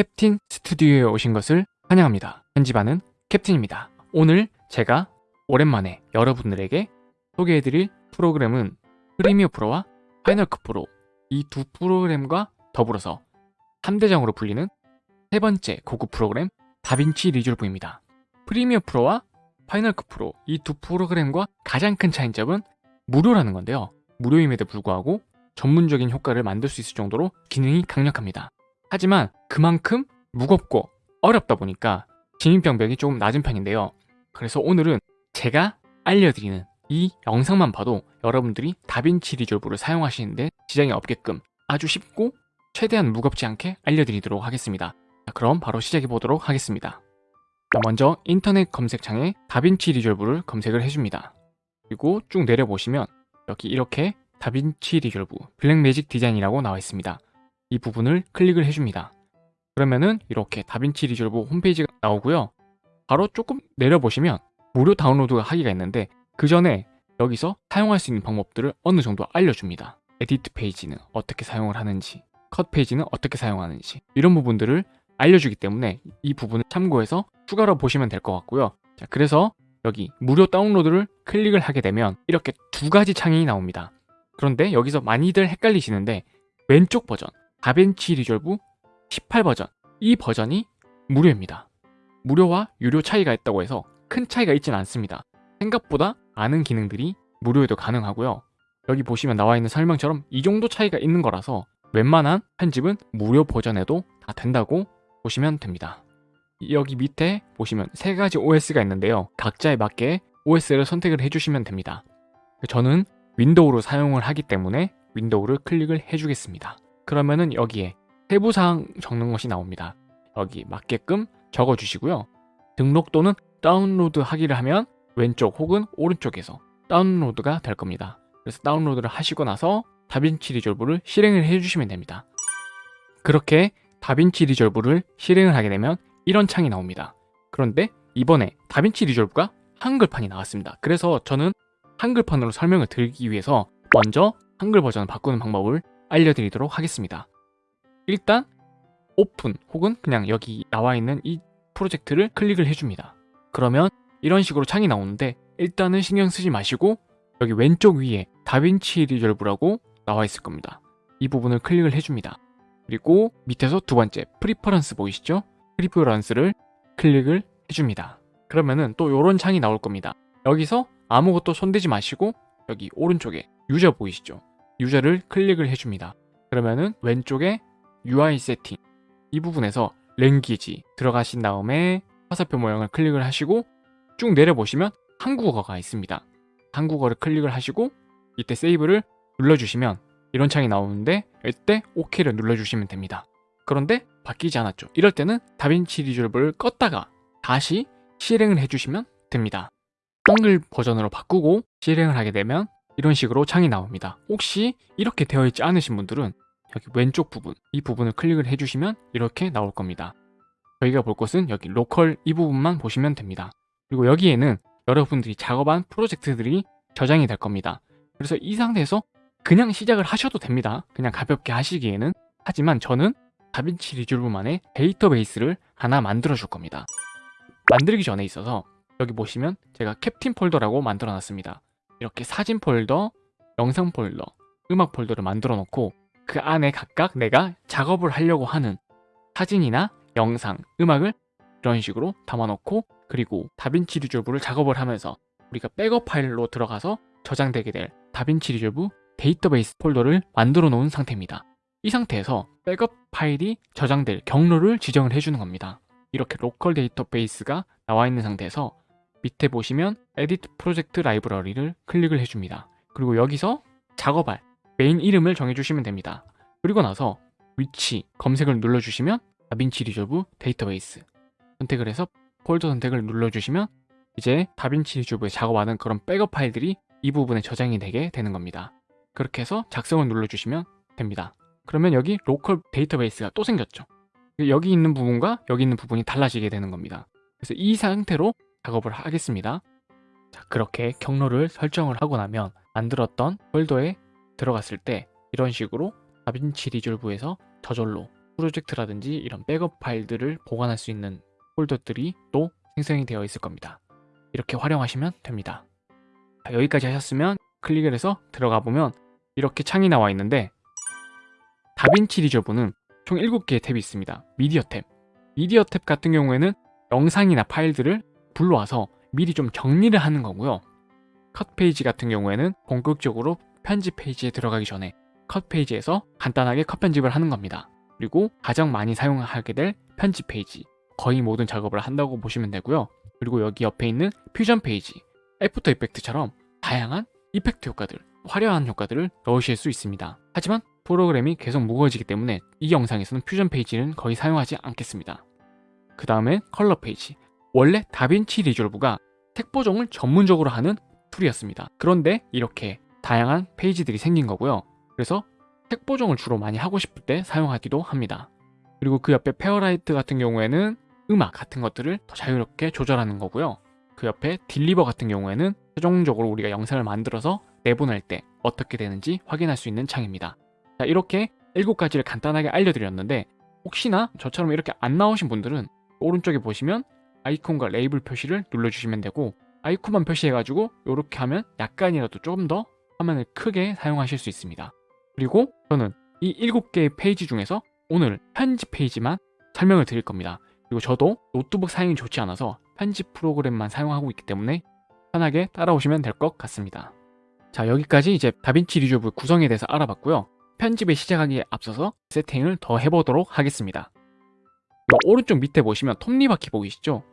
캡틴 스튜디오에 오신 것을 환영합니다. 편집하는 캡틴입니다. 오늘 제가 오랜만에 여러분들에게 소개해드릴 프로그램은 Premiere Pro와 Final Cut Pro 이 두 프로그램과 더불어서 3대장으로 불리는 세 번째 고급 프로그램 DaVinci Resolve입니다. Premiere Pro와 Final Cut Pro 이 두 프로그램과 가장 큰 차이점은 무료라는 건데요. 무료임에도 불구하고 전문적인 효과를 만들 수 있을 정도로 기능이 강력합니다. 하지만 그만큼 무겁고 어렵다 보니까 진입병벽이 조금 낮은 편인데요. 그래서 오늘은 제가 알려드리는 이 영상만 봐도 여러분들이 다빈치 리졸브를 사용하시는데 지장이 없게끔 아주 쉽고 최대한 무겁지 않게 알려드리도록 하겠습니다. 자, 그럼 바로 시작해 보도록 하겠습니다. 자, 먼저 인터넷 검색창에 다빈치 리졸브를 검색을 해줍니다. 그리고 쭉 내려보시면 여기 이렇게 DaVinci Resolve Blackmagic Design이라고 나와 있습니다. 이 부분을 클릭을 해줍니다. 그러면은 이렇게 DaVinci Resolve 홈페이지가 나오고요. 바로 조금 내려보시면 무료 다운로드 하기가 있는데 그 전에 여기서 사용할 수 있는 방법들을 어느 정도 알려줍니다. edit 페이지는 어떻게 사용을 하는지, 컷 페이지는 어떻게 사용하는지 이런 부분들을 알려주기 때문에 이 부분을 참고해서 추가로 보시면 될 것 같고요. 자, 그래서 여기 무료 다운로드를 클릭을 하게 되면 이렇게 두 가지 창이 나옵니다. 그런데 여기서 많이들 헷갈리시는데 왼쪽 버전 DaVinci Resolve 18 버전 이 버전이 무료입니다. 무료와 유료 차이가 있다고 해서 큰 차이가 있지는 않습니다. 생각보다 많은 기능들이 무료에도 가능하고요. 여기 보시면 나와 있는 설명처럼 이 정도 차이가 있는 거라서 웬만한 편집은 무료 버전에도 다 된다고 보시면 됩니다. 여기 밑에 보시면 세 가지 OS가 있는데요. 각자에 맞게 OS를 선택을 해주시면 됩니다. 저는 윈도우로 사용을 하기 때문에 윈도우를 클릭을 해주겠습니다. 그러면은 여기에 세부사항 적는 것이 나옵니다. 여기 맞게끔 적어주시고요. 등록 또는 다운로드 하기를 하면 왼쪽 혹은 오른쪽에서 다운로드가 될 겁니다. 그래서 다운로드를 하시고 나서 DaVinci Resolve를 실행을 해주시면 됩니다. 그렇게 DaVinci Resolve를 실행을 하게 되면 이런 창이 나옵니다. 그런데 이번에 DaVinci Resolve가 한글판이 나왔습니다. 그래서 저는 한글판으로 설명을 드리기 위해서 먼저 한글 버전을 바꾸는 방법을 알려드리도록 하겠습니다. 일단 오픈 혹은 그냥 여기 나와 있는 이 프로젝트를 클릭을 해줍니다. 그러면 이런 식으로 창이 나오는데 일단은 신경 쓰지 마시고 여기 왼쪽 위에 DaVinci Resolve라고 나와 있을 겁니다. 이 부분을 클릭을 해줍니다. 그리고 밑에서 두 번째 preferences 보이시죠? preferences를 클릭을 해줍니다. 그러면은 또 이런 창이 나올 겁니다. 여기서 아무것도 손대지 마시고 여기 오른쪽에 user 보이시죠? user를 클릭을 해줍니다. 그러면은 왼쪽에 UI 세팅 이 부분에서 language 들어가신 다음에 화살표 모양을 클릭을 하시고 쭉 내려보시면 한국어가 있습니다. 한국어를 클릭을 하시고 이때 save를 눌러주시면 이런 창이 나오는데 이때 OK를 눌러주시면 됩니다. 그런데 바뀌지 않았죠. 이럴 때는 DaVinci Resolve를 껐다가 다시 실행을 해주시면 됩니다. 한글 버전으로 바꾸고 실행을 하게 되면 이런 식으로 창이 나옵니다. 혹시 이렇게 되어 있지 않으신 분들은 여기 왼쪽 부분 이 부분을 클릭을 해주시면 이렇게 나올 겁니다. 저희가 볼 것은 여기 로컬 이 부분만 보시면 됩니다. 그리고 여기에는 여러분들이 작업한 프로젝트들이 저장이 될 겁니다. 그래서 이 상태에서 그냥 시작을 하셔도 됩니다. 그냥 가볍게 하시기에는 하지만 저는 DaVinci Resolve만의 데이터베이스를 하나 만들어 줄 겁니다. 만들기 전에 있어서 여기 보시면 제가 캡틴 폴더라고 만들어 놨습니다. 이렇게 사진 폴더, 영상 폴더, 음악 폴더를 만들어 놓고 그 안에 각각 내가 작업을 하려고 하는 사진이나 영상, 음악을 이런 식으로 담아놓고 그리고 DaVinci Resolve를 작업을 하면서 우리가 백업 파일로 들어가서 저장되게 될 DaVinci Resolve 데이터베이스 폴더를 만들어 놓은 상태입니다. 이 상태에서 백업 파일이 저장될 경로를 지정을 해주는 겁니다. 이렇게 local 데이터베이스가 나와 있는 상태에서 밑에 보시면 edit project library를 클릭을 해줍니다. 그리고 여기서 작업할 메인 이름을 정해주시면 됩니다. 그리고 나서 위치 검색을 눌러주시면 DaVinci Resolve 데이터베이스 선택을 해서 폴더 선택을 눌러주시면 이제 DaVinci Resolve에 작업하는 그런 백업 파일들이 이 부분에 저장이 되게 되는 겁니다. 그렇게 해서 작성을 눌러주시면 됩니다. 그러면 여기 local 데이터베이스가 또 생겼죠. 여기 있는 부분과 여기 있는 부분이 달라지게 되는 겁니다. 그래서 이 상태로 작업을 하겠습니다. 자, 그렇게 경로를 설정을 하고 나면 만들었던 폴더에 들어갔을 때 이런 식으로 DaVinci Resolve에서 저절로 프로젝트라든지 이런 백업 파일들을 보관할 수 있는 폴더들이 또 생성이 되어 있을 겁니다. 이렇게 활용하시면 됩니다. 자, 여기까지 하셨으면 클릭을 해서 들어가 보면 이렇게 창이 나와 있는데 DaVinci Resolve는 총 7개의 탭이 있습니다. 미디어 탭. 미디어 탭 같은 경우에는 영상이나 파일들을 불러와서 미리 좀 정리를 하는 거고요. 컷 페이지 같은 경우에는 본격적으로 편집 페이지에 들어가기 전에 컷 페이지에서 간단하게 컷 편집을 하는 겁니다. 그리고 가장 많이 사용하게 될 편집 페이지 거의 모든 작업을 한다고 보시면 되고요. 그리고 여기 옆에 있는 퓨전 페이지 After Effect처럼 다양한 effect 효과들 화려한 효과들을 넣으실 수 있습니다. 하지만 프로그램이 계속 무거워지기 때문에 이 영상에서는 퓨전 페이지는 거의 사용하지 않겠습니다. 그 다음에 컬러 페이지 원래 DaVinci Resolve가 색 보정을 전문적으로 하는 툴이었습니다. 그런데 이렇게 다양한 페이지들이 생긴 거고요. 그래서 색 보정을 주로 많이 하고 싶을 때 사용하기도 합니다. 그리고 그 옆에 Fairlight 같은 경우에는 음악 같은 것들을 더 자유롭게 조절하는 거고요. 그 옆에 deliver 같은 경우에는 최종적으로 우리가 영상을 만들어서 내보낼 때 어떻게 되는지 확인할 수 있는 창입니다. 자, 이렇게 7가지를 간단하게 알려드렸는데 혹시나 저처럼 이렇게 안 나오신 분들은 오른쪽에 보시면 아이콘과 레이블 표시를 눌러주시면 되고 아이콘만 표시해가지고 이렇게 하면 약간이라도 조금 더 화면을 크게 사용하실 수 있습니다. 그리고 저는 이 7개의 페이지 중에서 오늘 편집 페이지만 설명을 드릴 겁니다. 그리고 저도 노트북 사용이 좋지 않아서 편집 프로그램만 사용하고 있기 때문에 편하게 따라오시면 될 것 같습니다. 자 여기까지 이제 DaVinci Resolve 구성에 대해서 알아봤고요. 편집에 시작하기에 앞서서 세팅을 더 해보도록 하겠습니다. 요 오른쪽 밑에 보시면 톱니바퀴 보이시죠?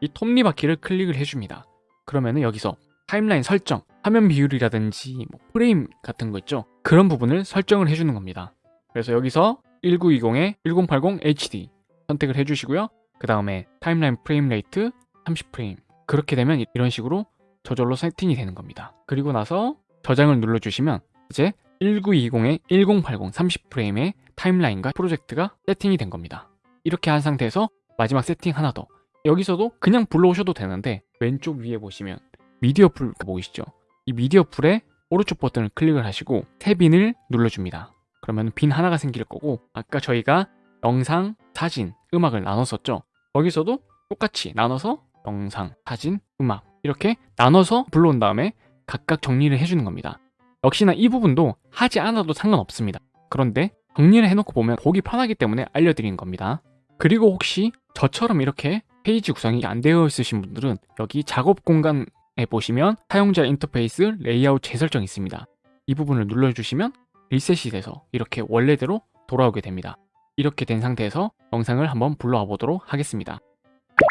이 톱니바퀴를 클릭을 해줍니다. 그러면 은 여기서 timeline 설정, 화면 비율이라든지 뭐 프레임 같은 거 있죠? 그런 부분을 설정을 해주는 겁니다. 그래서 여기서 1920에 1080 HD 선택을 해주시고요. 그 다음에 timeline frame rate 30프레임 그렇게 되면 이런 식으로 저절로 세팅이 되는 겁니다. 그리고 나서 저장을 눌러주시면 이제 1920에 1080 30프레임의 timeline과 프로젝트가 세팅이 된 겁니다. 이렇게 한 상태에서 마지막 세팅 하나 더 여기서도 그냥 불러오셔도 되는데 왼쪽 위에 보시면 media pool 보이시죠? 이 media pool에 오른쪽 버튼을 클릭을 하시고 add bin을 눌러줍니다. 그러면 bin 하나가 생길 거고 아까 저희가 영상, 사진, 음악을 나눴었죠? 거기서도 똑같이 나눠서 영상, 사진, 음악 이렇게 나눠서 불러온 다음에 각각 정리를 해주는 겁니다. 역시나 이 부분도 하지 않아도 상관없습니다. 그런데 정리를 해놓고 보면 보기 편하기 때문에 알려드리는 겁니다. 그리고 혹시 저처럼 이렇게 페이지 구성이 안 되어 있으신 분들은 여기 작업 공간에 보시면 사용자 인터페이스 레이아웃 재설정 있습니다. 이 부분을 눌러주시면 리셋이 돼서 이렇게 원래대로 돌아오게 됩니다. 이렇게 된 상태에서 영상을 한번 불러와 보도록 하겠습니다.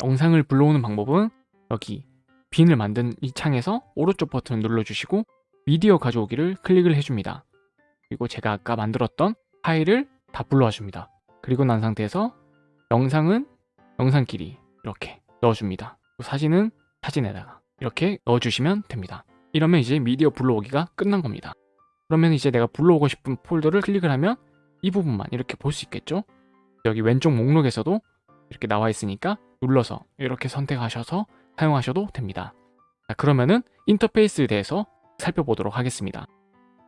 영상을 불러오는 방법은 여기 빈을 만든 이 창에서 오른쪽 버튼을 눌러주시고 미디어 가져오기를 클릭을 해줍니다. 그리고 제가 아까 만들었던 파일을 다 불러와 줍니다. 그리고 난 상태에서 영상은 영상끼리 이렇게 넣어줍니다. 사진은 사진에다가 이렇게 넣어주시면 됩니다. 이러면 이제 미디어 불러오기가 끝난 겁니다. 그러면 이제 내가 불러오고 싶은 폴더를 클릭을 하면 이 부분만 이렇게 볼 수 있겠죠? 여기 왼쪽 목록에서도 이렇게 나와 있으니까 눌러서 이렇게 선택하셔서 사용하셔도 됩니다. 자, 그러면은 인터페이스에 대해서 살펴보도록 하겠습니다.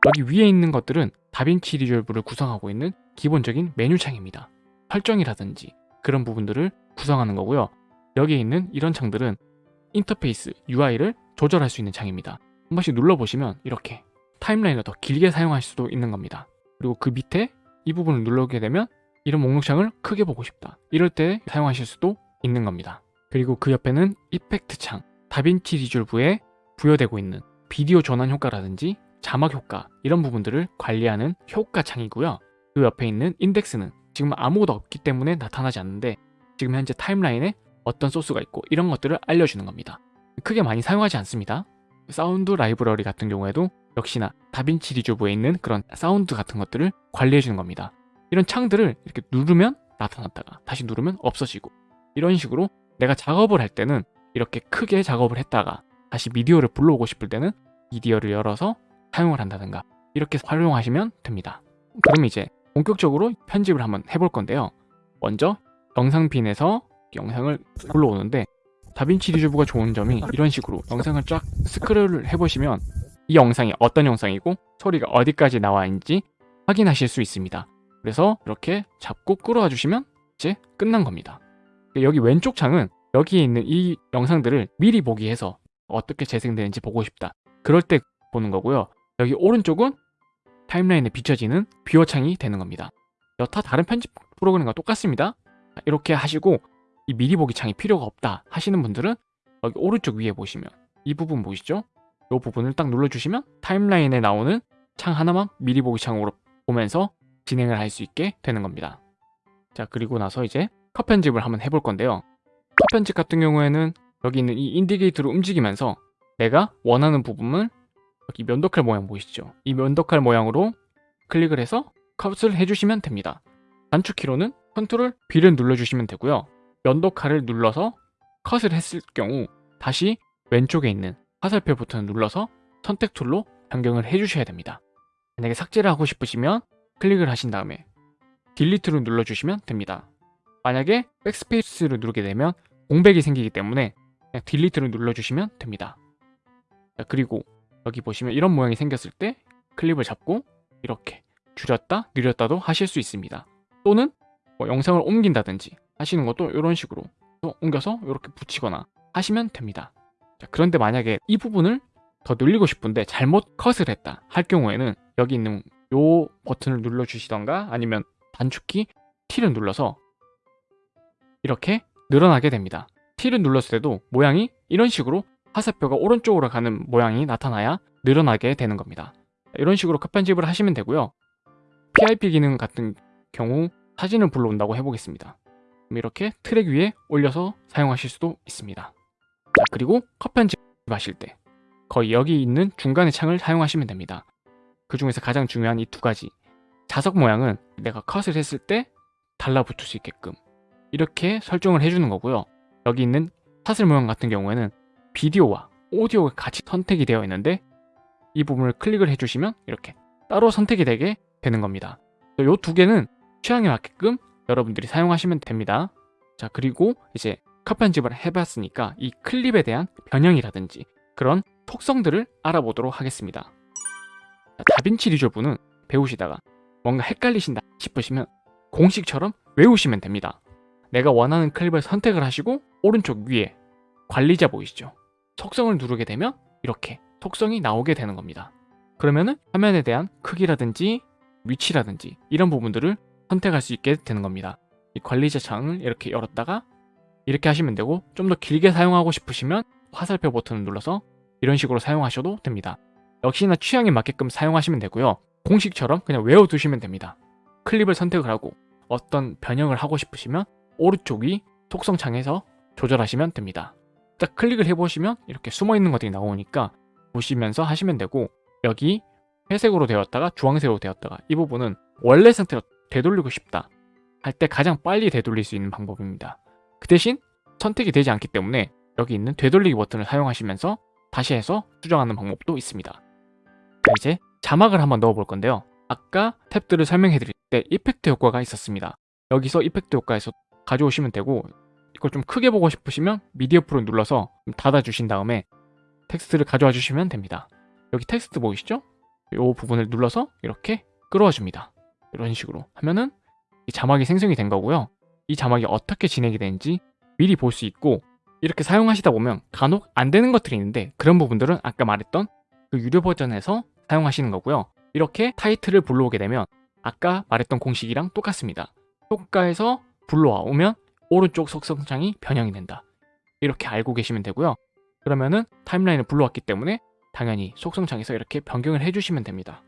여기 위에 있는 것들은 DaVinci Resolve를 구성하고 있는 기본적인 메뉴창입니다. 설정이라든지 그런 부분들을 구성하는 거고요. 여기에 있는 이런 창들은 인터페이스 UI를 조절할 수 있는 창입니다. 한 번씩 눌러보시면 이렇게 타임라인을 더 길게 사용할 수도 있는 겁니다. 그리고 그 밑에 이 부분을 눌러게 되면 이런 목록창을 크게 보고 싶다. 이럴 때 사용하실 수도 있는 겁니다. 그리고 그 옆에는 이펙트 창, 다빈치 리졸브에 부여되고 있는 비디오 전환 효과라든지 자막 효과 이런 부분들을 관리하는 효과 창이고요. 그 옆에 있는 인덱스는 지금 아무것도 없기 때문에 나타나지 않는데 지금 현재 timeline에 어떤 소스가 있고 이런 것들을 알려주는 겁니다. 크게 많이 사용하지 않습니다. 사운드 라이브러리 같은 경우에도 역시나 DaVinci Resolve에 있는 그런 사운드 같은 것들을 관리해주는 겁니다. 이런 창들을 이렇게 누르면 나타났다가 다시 누르면 없어지고 이런 식으로 내가 작업을 할 때는 이렇게 크게 작업을 했다가 다시 미디어를 불러오고 싶을 때는 미디어를 열어서 사용을 한다든가 이렇게 활용하시면 됩니다. 그럼 이제 본격적으로 편집을 한번 해볼 건데요. 먼저 영상핀에서 영상을 불러오는데 다빈치 리조브가 좋은 점이 이런 식으로 영상을 쫙 스크롤을 해보시면 이 영상이 어떤 영상이고 소리가 어디까지 나와 있는지 확인하실 수 있습니다. 그래서 이렇게 잡고 끌어와 주시면 이제 끝난 겁니다. 여기 왼쪽 창은 여기에 있는 이 영상들을 미리 보기 위해서 어떻게 재생되는지 보고 싶다. 그럴 때 보는 거고요. 여기 오른쪽은 timeline에 비춰지는 viewer 창이 되는 겁니다. 여타 다른 편집 프로그램과 똑같습니다. 이렇게 하시고 이 미리 보기 창이 필요가 없다 하시는 분들은 여기 오른쪽 위에 보시면 이 부분 보이시죠? 이 부분을 딱 눌러주시면 timeline에 나오는 창 하나만 미리 보기 창으로 보면서 진행을 할 수 있게 되는 겁니다. 자 그리고 나서 이제 컷 편집을 한번 해볼 건데요. 컷 편집 같은 경우에는 여기 있는 이 indicator를 움직이면서 내가 원하는 부분을 여기 면도칼 모양 보이시죠? 이 면도칼 모양으로 클릭을 해서 컷을 해주시면 됩니다. 단축키로는 컨트롤 B를 눌러주시면 되고요. 면도칼을 눌러서 컷을 했을 경우 다시 왼쪽에 있는 화살표 버튼을 눌러서 선택 툴로 변경을 해주셔야 됩니다. 만약에 삭제를 하고 싶으시면 클릭을 하신 다음에 딜리트를 눌러주시면 됩니다. 만약에 백스페이스를 누르게 되면 공백이 생기기 때문에 딜리트를 눌러주시면 됩니다. 자, 그리고 여기 보시면 이런 모양이 생겼을 때 클립을 잡고 이렇게 줄였다 늘렸다도 하실 수 있습니다. 또는 뭐 영상을 옮긴다든지 하시는 것도 이런 식으로 옮겨서 이렇게 붙이거나 하시면 됩니다. 자, 그런데 만약에 이 부분을 더 늘리고 싶은데 잘못 컷을 했다 할 경우에는 여기 있는 요 버튼을 눌러주시던가 아니면 단축키 T를 눌러서 이렇게 늘어나게 됩니다. T를 눌렀을 때도 모양이 이런 식으로 화살표가 오른쪽으로 가는 모양이 나타나야 늘어나게 되는 겁니다. 이런 식으로 컷 편집을 하시면 되고요. PIP 기능 같은 경우 사진을 불러온다고 해보겠습니다. 이렇게 트랙 위에 올려서 사용하실 수도 있습니다. 자, 그리고 컷 편집하실 때 거의 여기 있는 중간의 창을 사용하시면 됩니다. 그 중에서 가장 중요한 이 두 가지 자석 모양은 내가 컷을 했을 때 달라붙을 수 있게끔 이렇게 설정을 해주는 거고요. 여기 있는 사슬 모양 같은 경우에는 비디오와 오디오가 같이 선택이 되어 있는데 이 부분을 클릭을 해주시면 이렇게 따로 선택이 되게 되는 겁니다. 이 두 개는 취향에 맞게끔 여러분들이 사용하시면 됩니다. 자 그리고 이제 컷 편집을 해봤으니까 이 클립에 대한 변형이라든지 그런 속성들을 알아보도록 하겠습니다. 자, 다빈치 리졸브는 배우시다가 뭔가 헷갈리신다 싶으시면 공식처럼 외우시면 됩니다. 내가 원하는 클립을 선택을 하시고 오른쪽 위에 관리자 보이시죠? 속성을 누르게 되면 이렇게 속성이 나오게 되는 겁니다. 그러면은 화면에 대한 크기라든지 위치라든지 이런 부분들을 선택할 수 있게 되는 겁니다. 이 관리자 창을 이렇게 열었다가 이렇게 하시면 되고 좀 더 길게 사용하고 싶으시면 화살표 버튼을 눌러서 이런 식으로 사용하셔도 됩니다. 역시나 취향에 맞게끔 사용하시면 되고요. 공식처럼 그냥 외워두시면 됩니다. 클립을 선택을 하고 어떤 변형을 하고 싶으시면 오른쪽 위 속성 창에서 조절하시면 됩니다. 딱 클릭을 해보시면 이렇게 숨어있는 것들이 나오니까 보시면서 하시면 되고 여기 회색으로 되었다가 주황색으로 되었다가 이 부분은 원래 상태로 되돌리고 싶다 할 때 가장 빨리 되돌릴 수 있는 방법입니다. 그 대신 선택이 되지 않기 때문에 여기 있는 되돌리기 버튼을 사용하시면서 다시 해서 수정하는 방법도 있습니다. 이제 자막을 한번 넣어 볼 건데요. 아까 탭들을 설명해 드릴 때 이펙트 효과가 있었습니다. 여기서 이펙트 효과에서 가져오시면 되고 이걸 좀 크게 보고 싶으시면 미디어 프로 눌러서 닫아 주신 다음에 텍스트를 가져와 주시면 됩니다. 여기 텍스트 보이시죠? 이 부분을 눌러서 이렇게 끌어와 줍니다. 이런 식으로 하면은 이 자막이 생성이 된 거고요. 이 자막이 어떻게 진행이 되는지 미리 볼 수 있고 이렇게 사용하시다 보면 간혹 안 되는 것들이 있는데 그런 부분들은 아까 말했던 그 유료 버전에서 사용하시는 거고요. 이렇게 타이틀을 불러오게 되면 아까 말했던 공식이랑 똑같습니다. 효과에서 불러오면 오른쪽 속성창이 변형이 된다. 이렇게 알고 계시면 되고요. 그러면은 타임라인을 불러왔기 때문에 당연히 속성창에서 이렇게 변경을 해주시면 됩니다.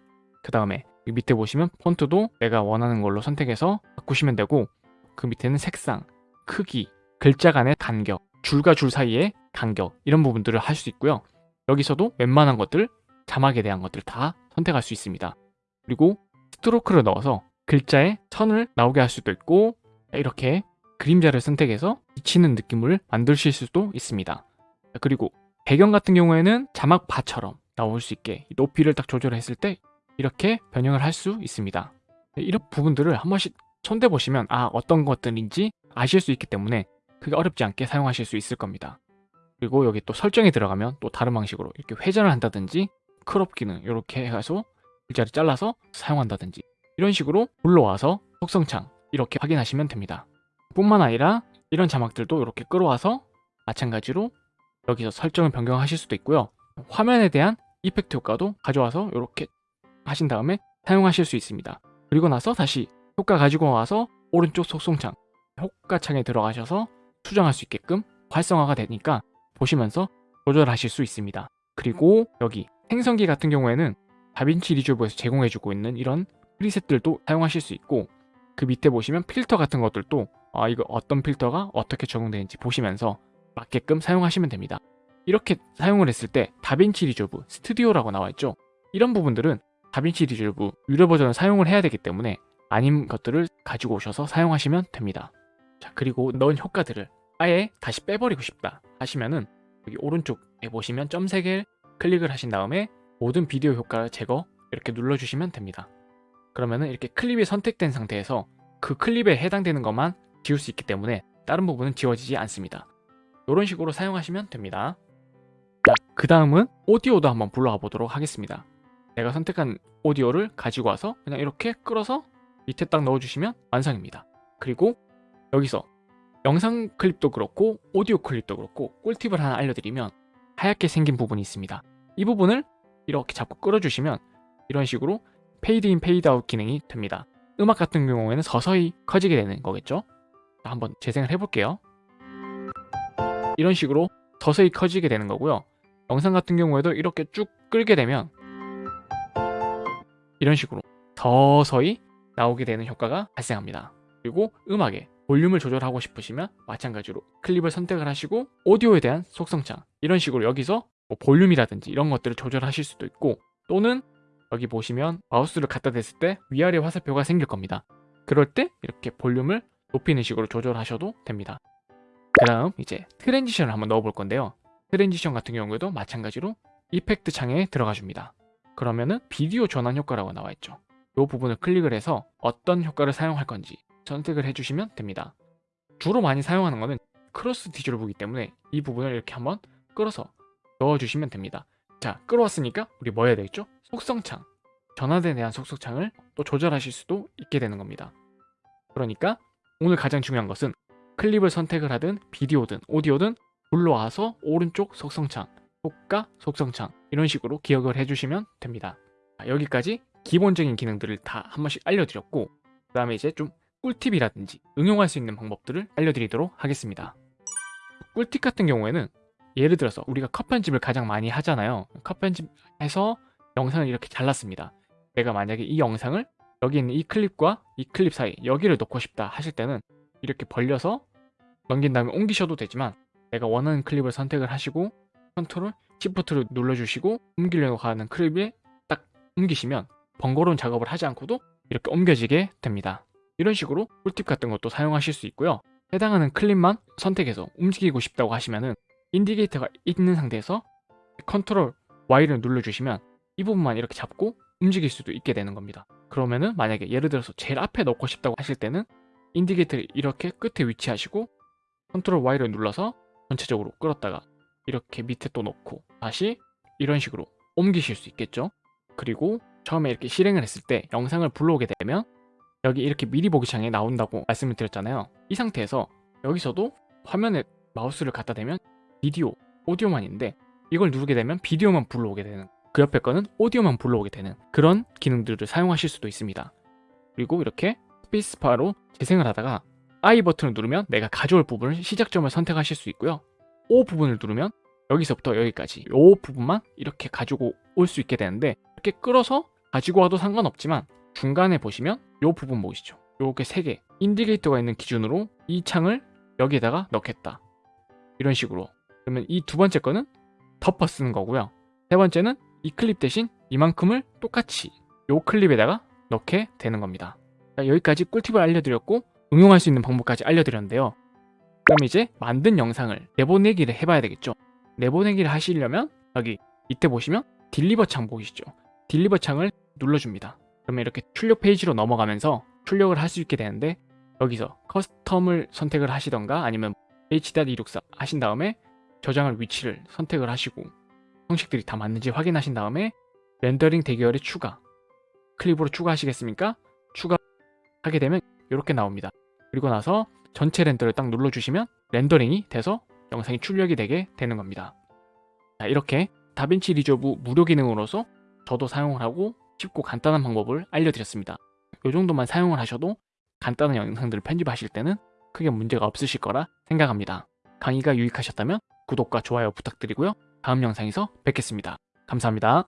그 다음에 밑에 보시면 폰트도 내가 원하는 걸로 선택해서 바꾸시면 되고 그 밑에는 색상, 크기, 글자 간의 간격, 줄과 줄 사이의 간격 이런 부분들을 할 수 있고요. 여기서도 웬만한 것들, 자막에 대한 것들 다 선택할 수 있습니다. 그리고 스트로크를 넣어서 글자에 선을 나오게 할 수도 있고 이렇게 그림자를 선택해서 비치는 느낌을 만드실 수도 있습니다. 그리고 배경 같은 경우에는 자막 바처럼 나올 수 있게 높이를 딱 조절했을 때 이렇게 변형을 할 수 있습니다. 이런 부분들을 한 번씩 손대 보시면 아 어떤 것들인지 아실 수 있기 때문에 그게 어렵지 않게 사용하실 수 있을 겁니다. 그리고 여기 또 설정에 들어가면 또 다른 방식으로 이렇게 회전을 한다든지 crop 기능 이렇게 해서 글자를 잘라서 사용한다든지 이런 식으로 불러와서 속성창 이렇게 확인하시면 됩니다. 뿐만 아니라 이런 자막들도 이렇게 끌어와서 마찬가지로 여기서 설정을 변경하실 수도 있고요. 화면에 대한 effect 효과도 가져와서 이렇게 하신 다음에 사용하실 수 있습니다. 그리고 나서 다시 효과 가지고 와서 오른쪽 속성창 효과창에 들어가셔서 수정할 수 있게끔 활성화가 되니까 보시면서 조절하실 수 있습니다. 그리고 여기 생성기 같은 경우에는 다빈치 리졸브에서 제공해주고 있는 이런 preset들도 사용하실 수 있고 그 밑에 보시면 필터 같은 것들도 아 이거 어떤 필터가 어떻게 적용되는지 보시면서 맞게끔 사용하시면 됩니다. 이렇게 사용을 했을 때 다빈치 리졸브 스튜디오라고 나와 있죠. 이런 부분들은 다빈치 리졸브 유료 버전을 사용을 해야 되기 때문에 아닌 것들을 가지고 오셔서 사용하시면 됩니다. 자 그리고 넣은 효과들을 아예 다시 빼버리고 싶다 하시면은 여기 오른쪽에 보시면 점 3개를 클릭을 하신 다음에 모든 비디오 효과 제거 이렇게 눌러주시면 됩니다. 그러면은 이렇게 클립이 선택된 상태에서 그 클립에 해당되는 것만 지울 수 있기 때문에 다른 부분은 지워지지 않습니다. 이런 식으로 사용하시면 됩니다. 자, 그 다음은 오디오도 한번 불러와 보도록 하겠습니다. 내가 선택한 오디오를 가지고 와서 그냥 이렇게 끌어서 밑에 딱 넣어주시면 완성입니다. 그리고 여기서 영상 클립도 그렇고 오디오 클립도 그렇고 꿀팁을 하나 알려드리면 하얗게 생긴 부분이 있습니다. 이 부분을 이렇게 잡고 끌어주시면 이런 식으로 페이드 인 페이드 아웃 기능이 됩니다. 음악 같은 경우에는 서서히 커지게 되는 거겠죠? 자, 한번 재생을 해볼게요. 이런 식으로 서서히 커지게 되는 거고요. 영상 같은 경우에도 이렇게 쭉 끌게 되면 이런 식으로 서서히 나오게 되는 효과가 발생합니다. 그리고 음악에 볼륨을 조절하고 싶으시면 마찬가지로 클립을 선택을 하시고 오디오에 대한 속성창 이런 식으로 여기서 뭐 볼륨이라든지 이런 것들을 조절하실 수도 있고 또는 여기 보시면 마우스를 갖다 댔을 때 위아래 화살표가 생길 겁니다. 그럴 때 이렇게 볼륨을 높이는 식으로 조절하셔도 됩니다. 그 다음 이제 transition을 한번 넣어 볼 건데요. transition 같은 경우에도 마찬가지로 effect 창에 들어가 줍니다. 그러면은 비디오 전환 효과라고 나와 있죠. 이 부분을 클릭을 해서 어떤 효과를 사용할 건지 선택을 해주시면 됩니다. 주로 많이 사용하는 것은 cross dissolve이기 때문에 이 부분을 이렇게 한번 끌어서 넣어주시면 됩니다. 자, 끌어왔으니까 우리 뭐 해야 되겠죠? 속성창, 전환에 대한 속성창을 또 조절하실 수도 있게 되는 겁니다. 그러니까 오늘 가장 중요한 것은 클립을 선택을 하든 비디오든 오디오든 불러와서 오른쪽 속성창, 효과 속성창 이런 식으로 기억을 해주시면 됩니다. 자, 여기까지 기본적인 기능들을 다 한 번씩 알려드렸고 그 다음에 이제 좀 꿀팁이라든지 응용할 수 있는 방법들을 알려드리도록 하겠습니다. 꿀팁 같은 경우에는 예를 들어서 우리가 컷 편집을 가장 많이 하잖아요. 컷 편집해서 영상을 이렇게 잘랐습니다. 내가 만약에 이 영상을 여기 있는 이 클립과 이 클립 사이 여기를 넣고 싶다 하실 때는 이렇게 벌려서 넘긴 다음에 옮기셔도 되지만 내가 원하는 클립을 선택을 하시고 컨트롤 시프트를 눌러주시고 옮기려고 하는 클립에 딱 옮기시면 번거로운 작업을 하지 않고도 이렇게 옮겨지게 됩니다. 이런 식으로 꿀팁 같은 것도 사용하실 수 있고요. 해당하는 클립만 선택해서 움직이고 싶다고 하시면은 indicator가 있는 상태에서 컨트롤 Y를 눌러주시면 이 부분만 이렇게 잡고 움직일 수도 있게 되는 겁니다. 그러면은 만약에 예를 들어서 제일 앞에 넣고 싶다고 하실 때는 indicator를 이렇게 끝에 위치하시고 컨트롤 Y를 눌러서 전체적으로 끌었다가 이렇게 밑에 또 넣고 다시 이런 식으로 옮기실 수 있겠죠. 그리고 처음에 이렇게 실행을 했을 때 영상을 불러오게 되면 여기 이렇게 미리 보기 창에 나온다고 말씀을 드렸잖아요. 이 상태에서 여기서도 화면에 마우스를 갖다 대면 비디오, 오디오만 있는데 이걸 누르게 되면 비디오만 불러오게 되는 그 옆에 거는 오디오만 불러오게 되는 그런 기능들을 사용하실 수도 있습니다. 그리고 이렇게 스페이스바로 재생을 하다가 I 버튼을 누르면 내가 가져올 부분을 시작점을 선택하실 수 있고요. O 부분을 누르면 여기서부터 여기까지 이 부분만 이렇게 가지고 올 수 있게 되는데 이렇게 끌어서 가지고 와도 상관없지만 중간에 보시면 이 부분 보이시죠? 요게 3개 인디게이터가 있는 기준으로 이 창을 여기에다가 넣겠다 이런 식으로 그러면 이 두 번째 거는 덮어 쓰는 거고요 세 번째는 이 클립 대신 이만큼을 똑같이 요 클립에다가 넣게 되는 겁니다. 자, 여기까지 꿀팁을 알려드렸고 응용할 수 있는 방법까지 알려드렸는데요. 그럼 이제 만든 영상을 내보내기를 해봐야 되겠죠? 내보내기를 하시려면 여기 밑에 보시면 deliver 창 보이시죠? deliver 창을 눌러줍니다. 그러면 이렇게 출력 페이지로 넘어가면서 출력을 할 수 있게 되는데 여기서 custom을 선택을 하시던가 아니면 h.264 하신 다음에 저장할 위치를 선택을 하시고 형식들이 다 맞는지 확인하신 다음에 렌더링 대기열에 추가 클립으로 추가하시겠습니까? 하게 되면 이렇게 나옵니다. 그리고 나서 전체 render를 딱 눌러주시면 렌더링이 돼서 영상이 출력이 되게 되는 겁니다. 자, 이렇게 다빈치 리졸브 무료 기능으로서 저도 사용을 하고 쉽고 간단한 방법을 알려드렸습니다. 이 정도만 사용을 하셔도 간단한 영상들을 편집하실 때는 크게 문제가 없으실 거라 생각합니다. 강의가 유익하셨다면 구독과 좋아요 부탁드리고요. 다음 영상에서 뵙겠습니다. 감사합니다.